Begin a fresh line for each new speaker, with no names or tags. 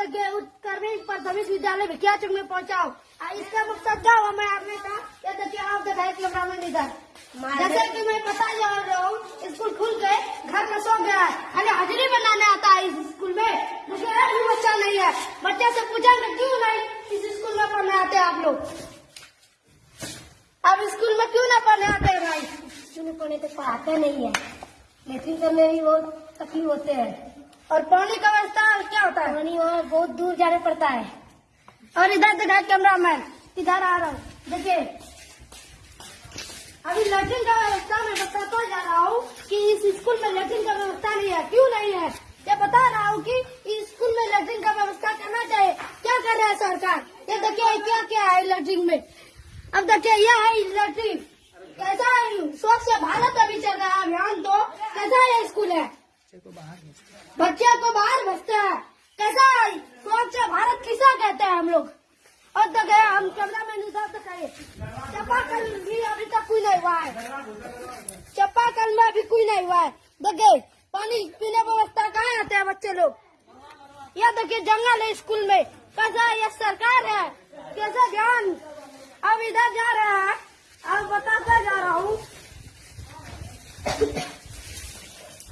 तक ये उत्कर्मिक प्राथमिक विद्यालय भिकिया चौक में पहुंचाओ? इसका मकसद क्या हुआ? मैं आपने कहा देखिए आप दिखाए कैमरामैन इधर जैसे कि मैं पता जा रहा हूँ स्कूल खुल गए घर में सो गया खाली हाजिरी बनाने आता है इस स्कूल में। मुझे भी बच्चा नहीं है। बच्चे से पूछेंगे क्यों नहीं? इस स्कूल में पढ़ने आते आप लोग। अब स्कूल में क्यों ना पढ़ने आते हैं भाई?
स्कूल में पढ़ने तो पढ़ाते नहीं है। लेकिन करने में भी बहुत तकलीफ़ होते हैं
और पानी का व्यवस्था क्या होता है?
पानी वहाँ बहुत दूर जाना पड़ता है।
और इधर देखा कैमरा मैन इधर आ रहा हूँ। देखिए। अभी लैट्रिन का व्यवस्था मैं बताता जा रहा हूँ कि इस स्कूल में लैट्रिन का व्यवस्था नहीं है। क्यों नहीं है? ये बता रहा हूँ कि इस स्कूल में लैट्रिन का व्यवस्था करना चाहिए। क्या कर रहा है सरकार? ये देखिए क्या क्या है लैट्रिन में? अब देखिए यह है लैट्रिन कैसा है? स्वच्छ भारत अभी चल रहा है अभियान तो कैसा है स्कूल है? बच्चे को बाहर बच्चे को बाहर भेजते हैं। कैसा है? स्वच्छ भारत किसा कहते हैं हम लोग? और तो गया हम कैमरा में तक आए चापाकल भी अभी तक कोई नहीं हुआ है। चापाकल में अभी कोई नहीं हुआ है। देखिए पानी पीने व्यवस्था कहाँ आते हैं बच्चे लोग? यह देखिए जंगल है स्कूल में। कैसा ये सरकार है। कैसा ध्यान अब इधर जा रहा है। अब बताता जा रहा हूँ।